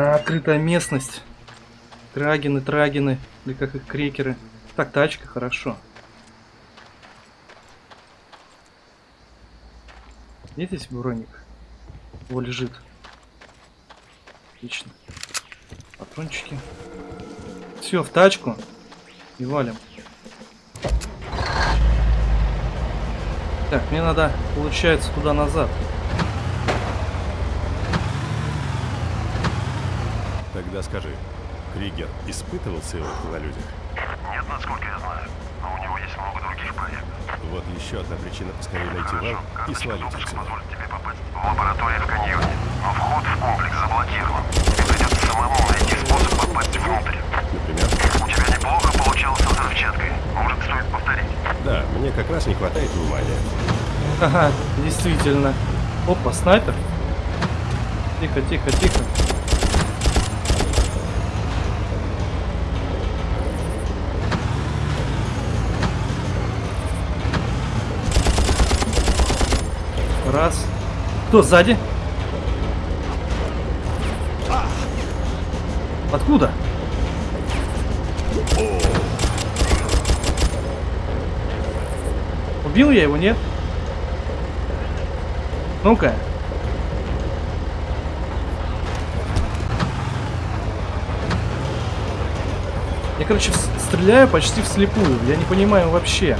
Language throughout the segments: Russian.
А, открытая местность. Трагины, трагины. Или как их крекеры. Так, тачка, хорошо. Где здесь броник? О, лежит. Отлично. Патрончики. Все, в тачку. И валим. Так, мне надо, получается, туда Тогда скажи, Кригер испытывал сыворотку на людях? Нет, насколько я знаю. Но у него есть много других проектов. Вот еще одна причина поскорее найти Хорошо, вам и свалить допуск отсюда. позволит тебе попасть в лабораторию в каньоне. Но вход в комплекс заблокирован. Тебе придется самому найти способ попасть внутрь. Например? У тебя неплохо получалось со взрывчаткой. Может, стоит повторить? Да, мне как раз не хватает внимания. Ага, действительно. Опа, снайпер. Тихо, тихо, тихо. Раз. Кто сзади? Откуда? Убил я его, нет? Ну-ка. Я, короче, стреляю почти вслепую. Я не понимаю вообще.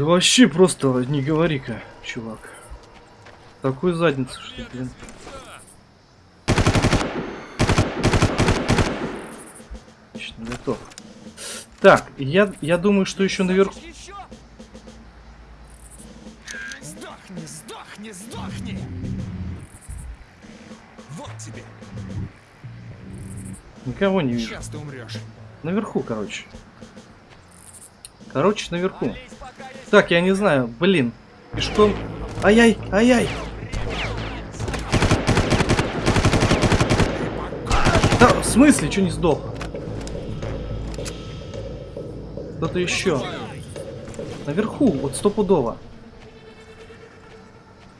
Да вообще просто не говори-ка, чувак. Такой задницы, что, блин. Отлично, готов. Так, я, я думаю, что еще наверху... Сдохни, сдохни, сдохни! Вот тебе. Никого не вижу. Сейчас ты умрешь. Наверху, короче. Короче, наверху. Так, я не знаю, блин. Пешком... Ай-яй, ай-яй! Да, в смысле, что не сдох? Кто-то еще. Наверху, вот стопудово.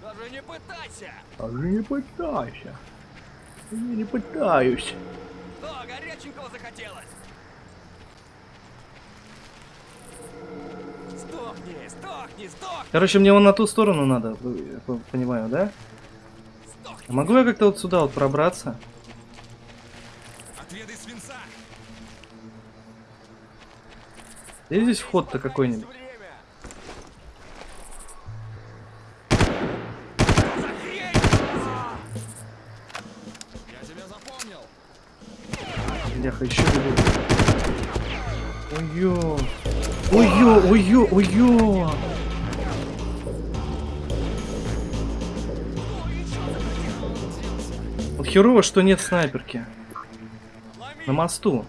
Даже не пытайся! Даже не пытайся. Я не пытаюсь. Что, горяченького захотелось? Сдохни, сдохни, сдохни, Короче, мне вон на ту сторону надо, по- понимаю, да? сдохни! А могу я как-то вот сюда вот пробраться? Отведай свинца! Есть здесь вход-то какой-нибудь? Бляха, еще бегут. Ой-ё. Ой-ё, ой-ё. Вот херово, что нет снайперки. На мосту.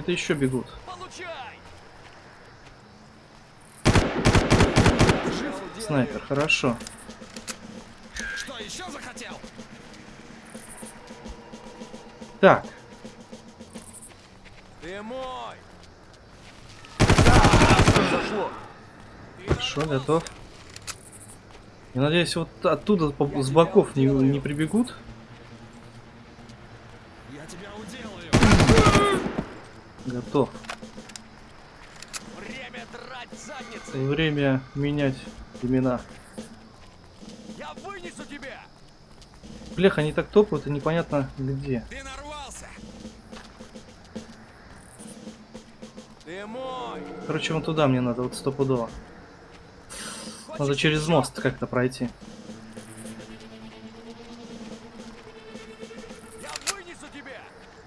Где-то еще бегут. Снайпер, хорошо. Что, еще захотел? Так, Ты мой! хорошо, готов. Я надеюсь, вот оттуда с боков не, не прибегут. Я тебя уделаю! Готов. Время драть задницы! Время менять имена. Я вынесу тебя! Блях, они так топают, и непонятно где. Ты нарвался! Ты мой! Короче, вон туда мне надо, вот стопудово. Надо через мост как-то пройти.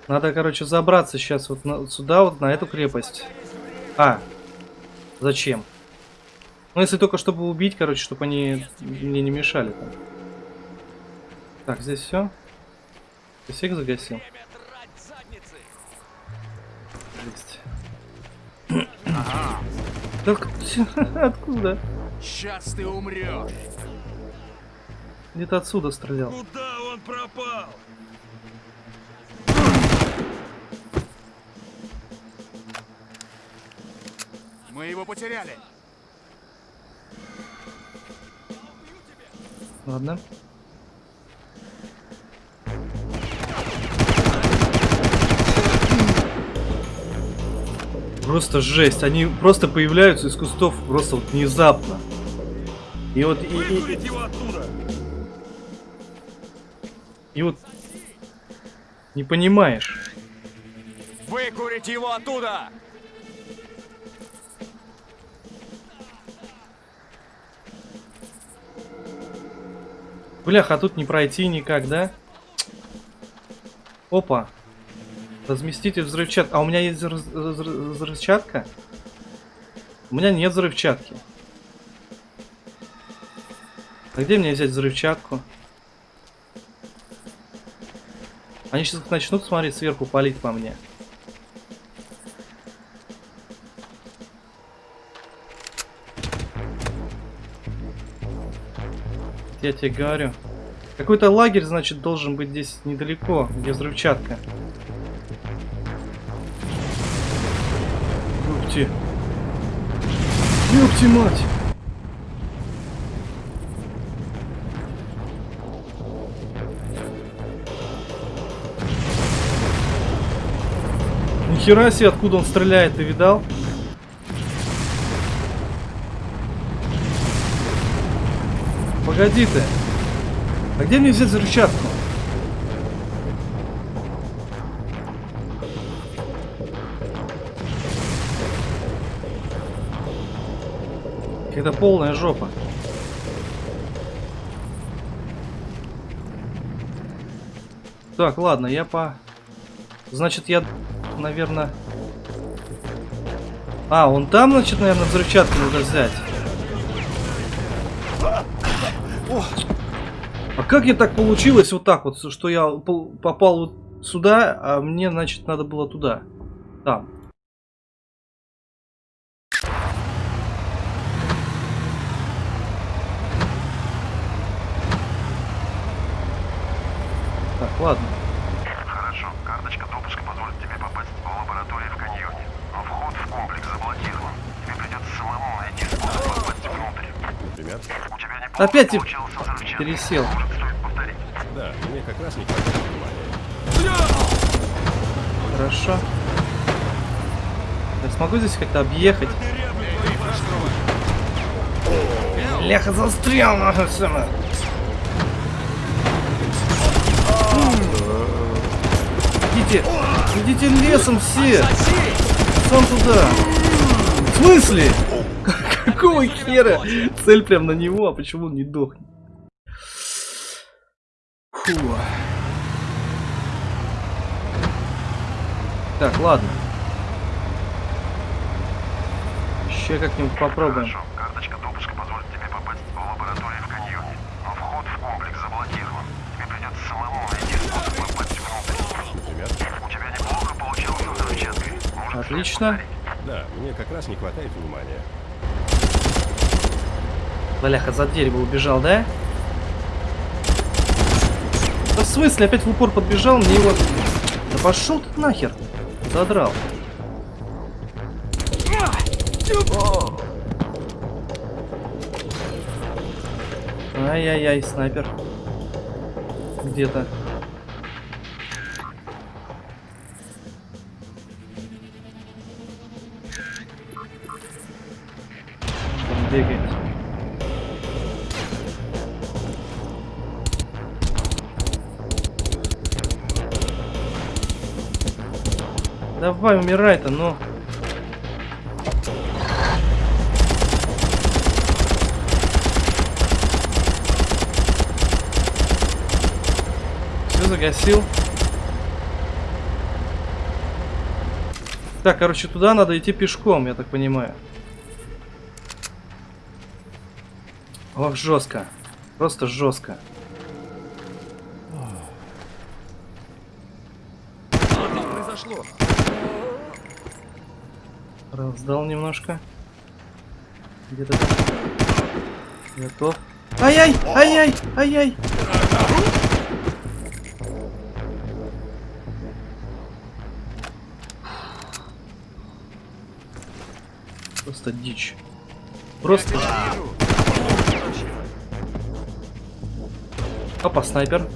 Надо, короче, забраться сейчас вот на- сюда, вот на эту крепость. А, зачем? Ну, если только чтобы убить, короче, чтобы они мне не мешали там. Так, здесь все. Ты всех загасил? Время драть задницы! Есть. Так, откуда? Сейчас ты умрешь! Где-то отсюда стрелял. Куда он пропал? Мы его потеряли. Ладно. Просто жесть. Они просто появляются из кустов просто вот внезапно. И вот и, и- и- его оттуда! и вот не понимаешь. Выкурить его оттуда! Блях, а тут не пройти никак, да? Опа. Разместите взрывчатку. А у меня есть взрыв- взрыв- взрывчатка? У меня нет взрывчатки. А где мне взять взрывчатку? Они сейчас начнут смотреть сверху, палить по мне. Я тебе говорю. Какой-то лагерь, значит, должен быть здесь недалеко, где взрывчатка. Ёпти. Ёпти мать. Нихера себе, откуда он стреляет, ты видал? Погоди ты. А где мне взять взрывчатку? Это полная жопа. Так, ладно, я по... Значит, я, наверное... А, он там, значит, наверное, взрывчатку надо взять. А как я так получилось вот так вот, что я попал вот сюда, а мне, значит, надо было туда. Там. Так, ладно. Хорошо. Карточка допуска позволит тебе попасть в лабораторию в каньоне. Но вход в комплекс заблокирован. Тебе придется самому найти способ попасть внутрь. Неплохо Опять тип- пересел. Да, мне как раз не. Хорошо. Я смогу здесь как-то объехать? Ляха застрял нахуй сама. Идите, идите лесом все. Сам туда. В смысле? Какого хера? Цель прям на него, а почему он не дохнет? Фу. Так, ладно. Еще как-нибудь попробуем. Хорошо. Карточка допуска позволит тебе попасть в лабораторию в каньоне. Но вход в комплекс заблокирован. Тебе придется самому найти способ попасть внутрь. Ребят, У тебя неплохо получился взрывчаткой. Может, Отлично. да, мне как раз не хватает внимания. Бляха, за дерево убежал, да? Да в смысле, опять в упор подбежал, мне его... Да пошел ты нахер. Задрал. Ай-яй-яй, снайпер. Где-то. Давай, умирай-то, ну. Все, загасил. Так, короче, туда надо идти пешком, я так понимаю. Ох, жестко. Просто жестко. Раздал немножко. Где-то. Готов. Ай-яй! Ай-яй! Ай-яй! Просто дичь. Просто... Опа, снайпер.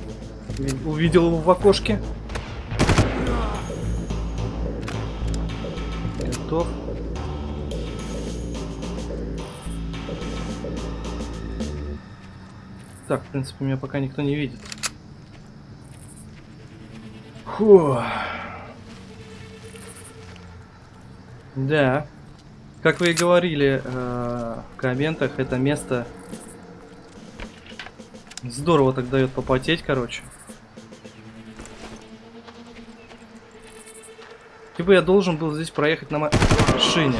Ви- Увидел его в окошке. Готов. Так, в принципе, меня пока никто не видит. Фу. Да. Как вы и говорили э, в комментах, это место здорово так дает попотеть, короче. Типа я должен был здесь проехать на машине.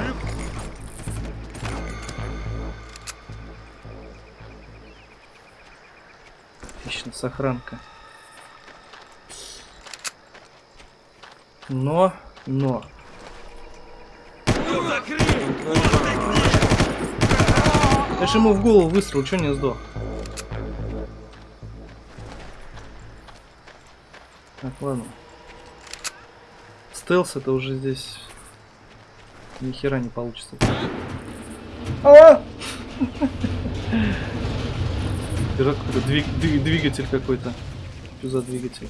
Сохранка. Но, но. Я же ему в голову выстрел, что не сдох? Так, ладно. Стелс это уже здесь ни хера не получится. А! Пират какой-то, двиг- двиг- двигатель какой-то. Что за двигатель?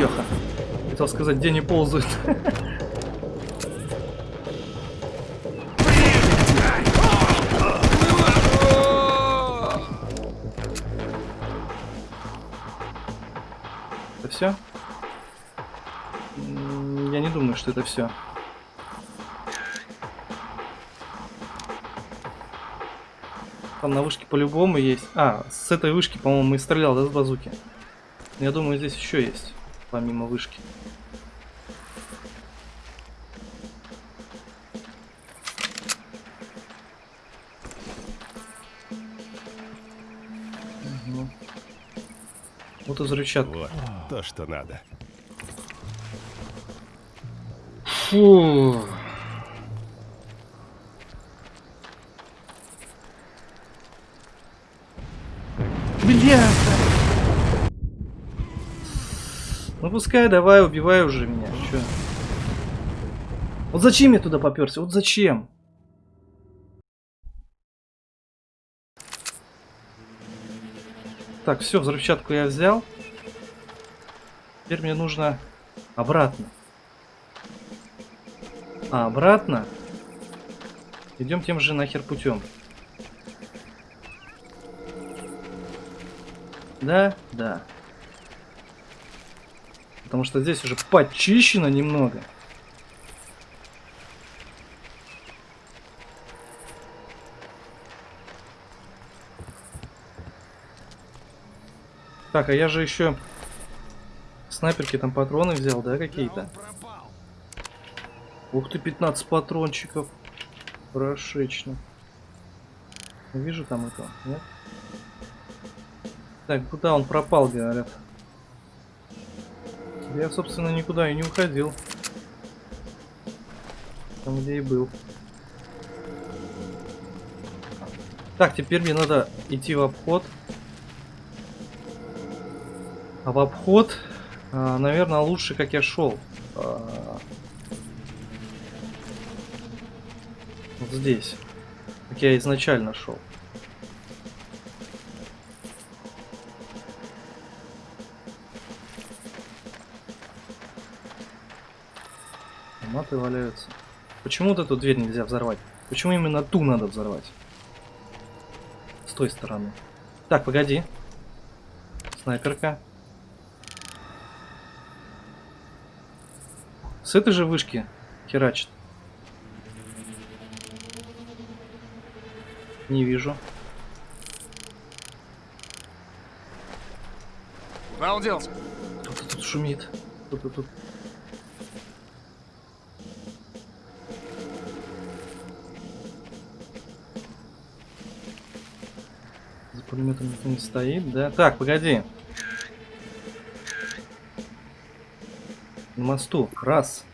Ёха. Хотел сказать, где не ползают. Это все? Я не думаю, что это все. Там на вышке по-любому есть. А, с этой вышки, по-моему, и стрелял, да, с базуки? Я думаю, здесь еще есть, помимо вышки. Вот и взрывчатка. Вот, то, что надо. Фу. Ну пускай, давай, убивай уже меня. Чё? Вот зачем я туда поперся? Вот зачем? Так, все, взрывчатку я взял. Теперь мне нужно обратно. А обратно идем тем же нахер путем. Да, да. Потому что здесь уже почищено немного. Так, а я же еще снайперки там патроны взял, да, какие-то? Ух ты, 15 патрончиков. Прошечно. Вижу там этого, нет? Так, куда он пропал, говорят? Я, собственно, никуда и не уходил. Там, где и был. Так, теперь мне надо идти в обход. А в обход, а, наверное, лучше, как я шел. А, Вот здесь. Как я изначально шел. Автоматы валяются. Почему вот эту дверь нельзя взорвать? Почему именно ту надо взорвать? С той стороны. Так, погоди. Снайперка. С этой же вышки херачит. Не вижу. Куда он делся? Кто-то тут шумит. Кто-то тут. Пулеметом никто не стоит, да? Так, погоди. На мосту. Раз.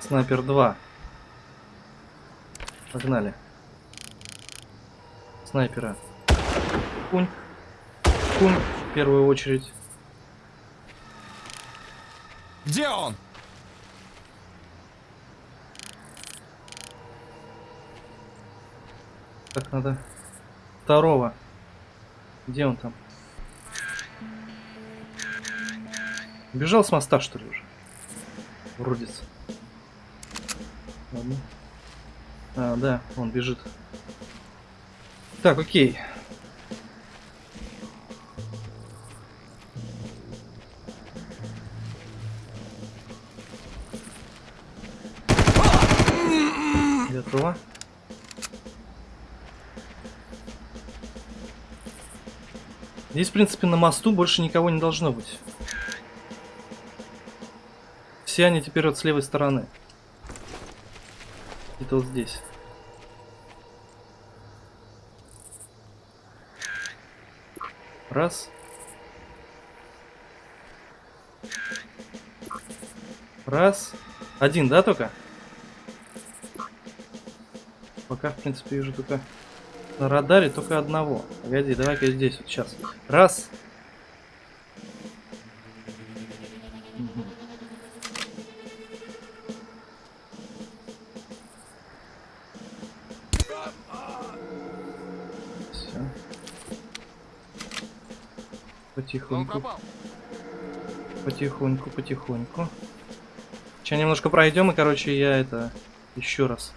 Снайпер два. Погнали. Снайпера. Кунь. Кунь в первую очередь. Где он? Так, надо второго. Где он там? Бежал с моста, что ли, уже? Уродец. Ладно. А, да, он бежит. Так, окей. Здесь, в принципе, на мосту больше никого не должно быть. Все они теперь вот с левой стороны. Это вот здесь. Раз. Раз. Один, да, только? Пока, в принципе, вижу только на радаре только одного. Погоди, давай-ка здесь вот сейчас. Раз. Он Потихоньку, потихоньку, потихоньку. Сейчас немножко пройдем, и, короче, я это еще раз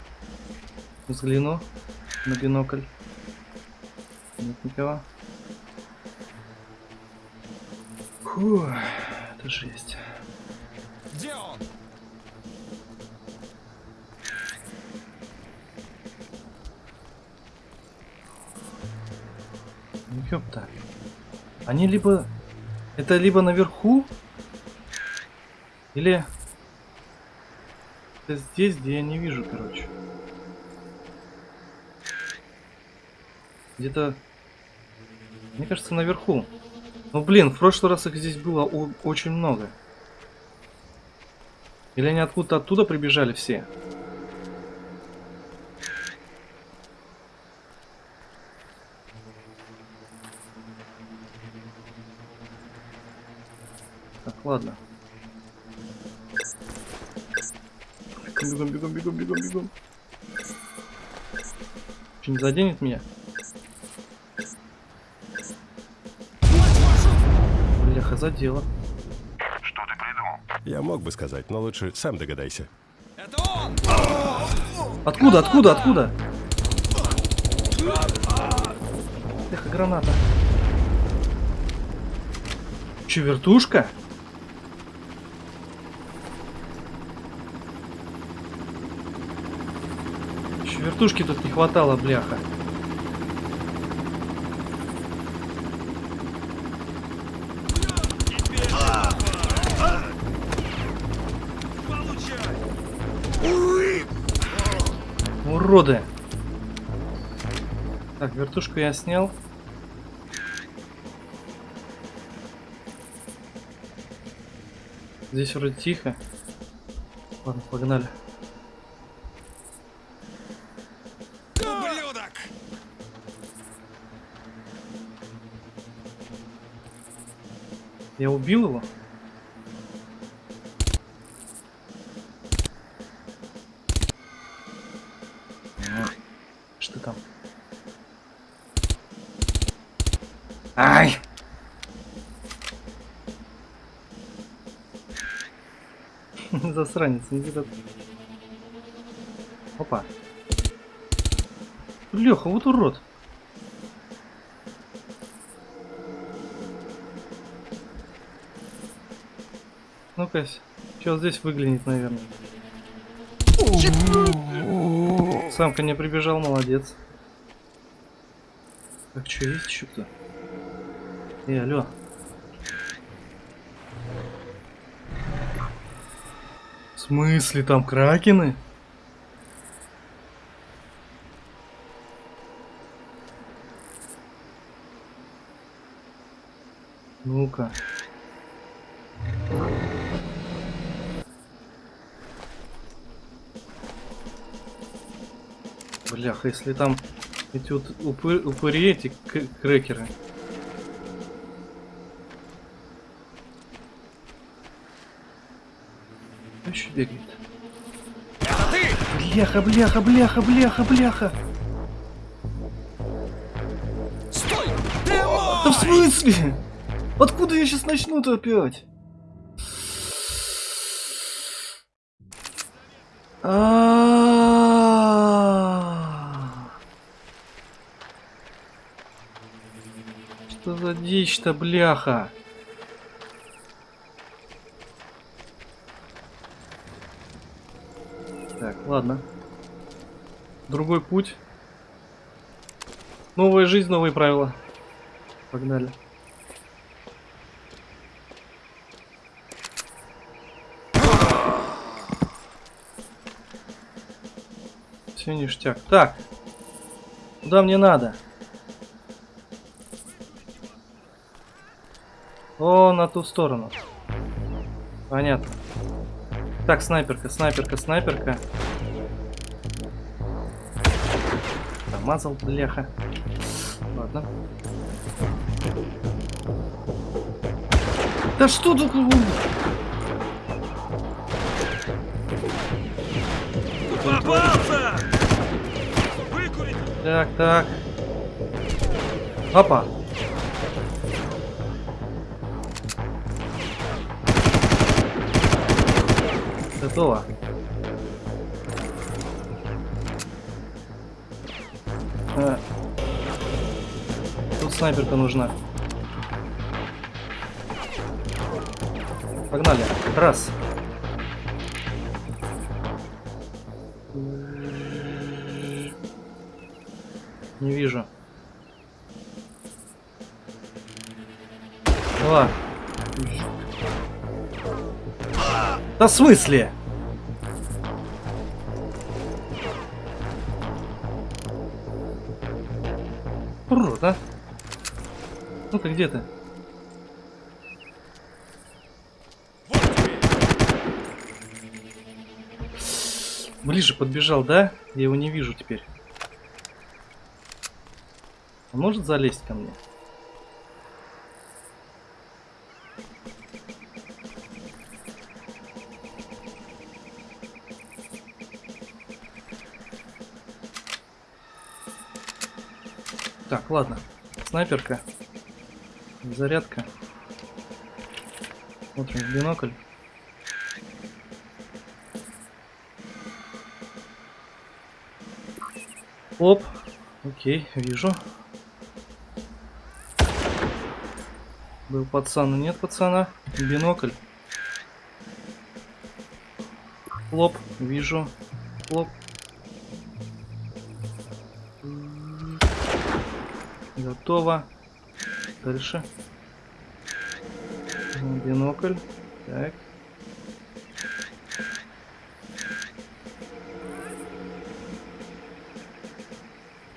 взгляну на бинокль. Никого. Фу, это жесть. Где он? Ёпта. Они либо... Это либо наверху, или... Это здесь, где я не вижу, короче. Где-то... Мне кажется, наверху. Ну, блин, в прошлый раз их здесь было очень много. Или они откуда-то оттуда прибежали все? Так, ладно. Бегом, бегом, бегом, бегом, бегом. Что, не заденет меня? Задело. Что ты придумал? Я мог бы сказать, но лучше сам догадайся. Это он! Откуда, откуда, откуда? Эх, граната. Че, вертушка? Еще вертушки тут не хватало, бляха. Уроды! Так, вертушку я снял. Здесь вроде тихо. Ладно, погнали. Ублюдок! Я убил его? Засранец, он где-то... Опа. Леха, вот урод. Ну-ка, сейчас здесь выглянет, наверное. Самка не прибежал, молодец. Так, что, есть еще кто? Эй, алло. Смысле, там кракены? Ну-ка. Бляха, если там эти вот упы- упыри, эти крекеры. Еще бегает? Это ты! Бляха, бляха, бляха, бляха, бляха. Стой! Ты Да в смысле? Откуда я сейчас начну-то опять? Что за дичь-то, бляха? Так, ладно. Другой путь. Новая жизнь, новые правила. Погнали. Все ништяк. Так. Куда мне надо? О, на ту сторону. Понятно. Так, снайперка, снайперка, снайперка. Намазал, бляха. Ладно. Да что тут? Попался! Выкурить! Так, так. Опа. Готово. Снайперка нужна. Погнали. Раз. Не вижу. Два. Да в смысле? Урод, а? Ну ты где ты? Ближе подбежал, да? Я его не вижу теперь. Он может залезть ко мне? Так, ладно. Снайперка. Зарядка. Смотрим в бинокль. Оп. Окей, вижу. Был пацан, нет пацана. Бинокль. Лоп, вижу. Лоп. Готово. Дальше. Бинокль. Так.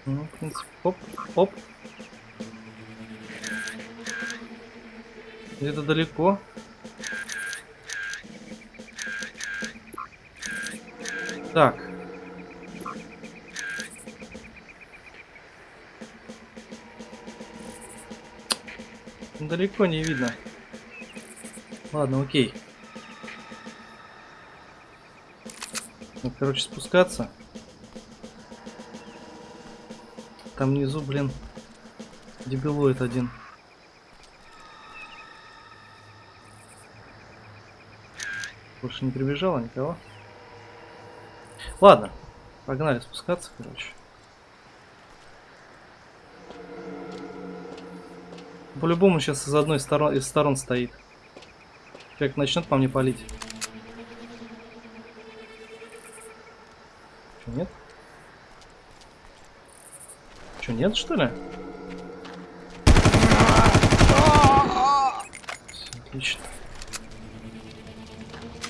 Ну, в принципе, оп, оп. Где-то далеко. Так. Далеко не видно. Ладно, окей. Ну, короче, спускаться. Там внизу, блин, дебилоид один. Больше не прибежало никого. Ладно, погнали спускаться, короче. По-любому сейчас из одной сторон, из сторон стоит. Как начнет по мне палить. Че, нет? Че, нет, что ли? Отлично.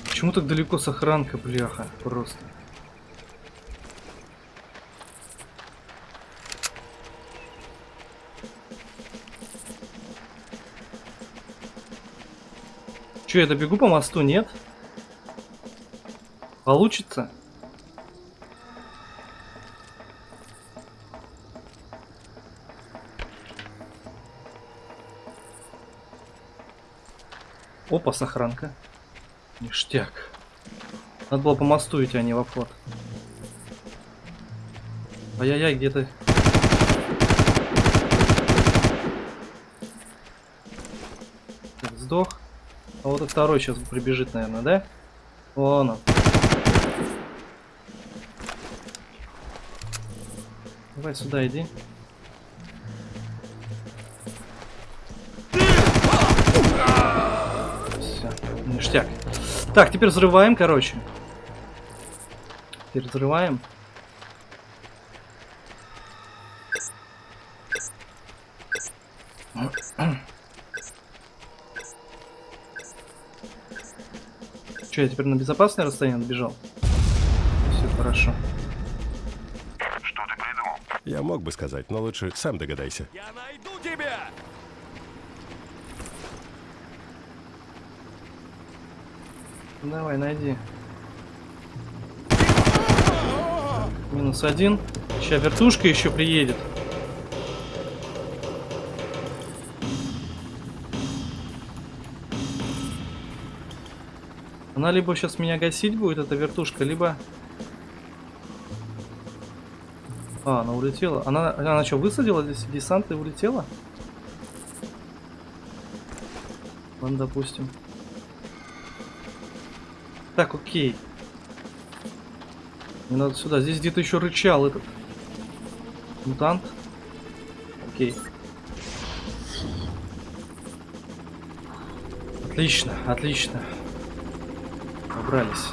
Почему так далеко сохранка, бляха, просто? Че, я добегу по мосту, нет? Получится? Опа, сохранка. Ништяк. Надо было по мосту идти, а не в обход. Ай-яй-яй, где ты? Так, сдох. А вот второй сейчас прибежит, наверное, да? Вон он. Давай сюда иди. Все, ништяк. Так, теперь взрываем, короче. Теперь взрываем. Че, я теперь на безопасное расстояние отбежал? Все хорошо. Что ты придумал? Я мог бы сказать, но лучше сам догадайся. Я найду тебя! Давай, найди. Минус один. Сейчас вертушка еще приедет. Она либо сейчас меня гасить будет, эта вертушка, либо... А, она улетела. Она, она что, высадила здесь десант и улетела? Ладно, допустим. Так, окей. Мне надо сюда. Здесь где-то еще рычал этот мутант. Окей. Отлично, отлично. Убрались.